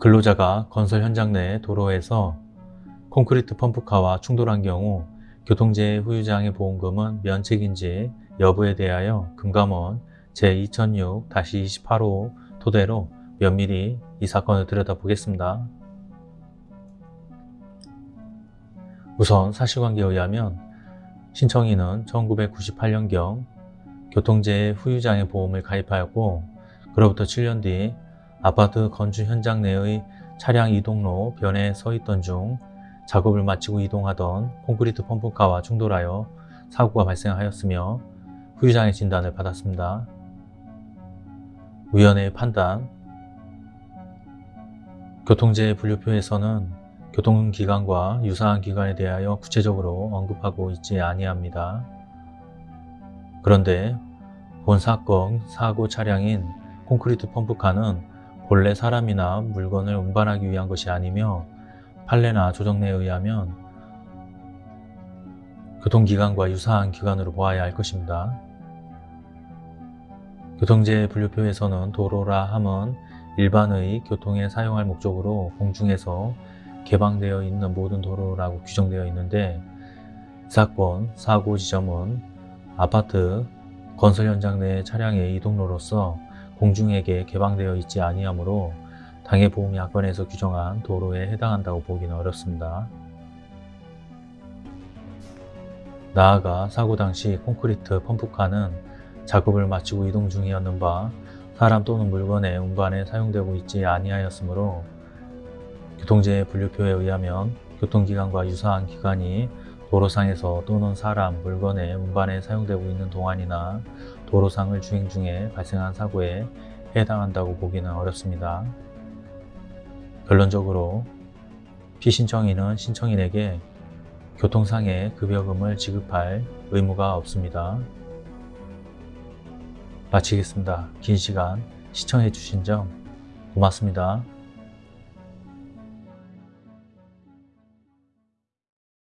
근로자가 건설 현장 내 도로에서 콘크리트 펌프카와 충돌한 경우 교통재해 후유장애 보험금은 면책인지 여부에 대하여 금감원 제2006-28호 토대로 면밀히 이 사건을 들여다보겠습니다. 우선 사실관계에 의하면 신청인은 1998년경 교통재해 후유장애 보험을 가입하였고 그로부터 7년 뒤 아파트 건축 현장 내의 차량 이동로 변에 서 있던 중 작업을 마치고 이동하던 콘크리트 펌프카와 충돌하여 사고가 발생하였으며 후유장애 진단을 받았습니다. 위원회의 판단 교통재해 분류표에서는 교통기관과 유사한 기관에 대하여 구체적으로 언급하고 있지 아니합니다. 그런데 본 사건 사고 차량인 콘크리트 펌프카는 본래 사람이나 물건을 운반하기 위한 것이 아니며 판례나 조정내에 의하면 교통기관과 유사한 기관으로 보아야 할 것입니다. 교통재해 분류표에서는 도로라 함은 일반의 교통에 사용할 목적으로 공중에서 개방되어 있는 모든 도로라고 규정되어 있는데 이 사건 사고 지점은 아파트 건설 현장 내 차량의 이동로로서 공중에게 개방되어 있지 아니하므로 당해 보험약관에서 규정한 도로에 해당한다고 보기는 어렵습니다. 나아가 사고 당시 콘크리트 펌프카는 작업을 마치고 이동 중이었는 바 사람 또는 물건의 운반에 사용되고 있지 아니하였으므로 교통재해 분류표에 의하면 교통기관과 유사한 기관이 도로상에서 또는 사람, 물건의 운반에 사용되고 있는 동안이나 도로상을 주행 중에 발생한 사고에 해당한다고 보기는 어렵습니다. 결론적으로 피신청인은 신청인에게 교통상의 급여금을 지급할 의무가 없습니다. 마치겠습니다. 긴 시간 시청해 주신 점 고맙습니다.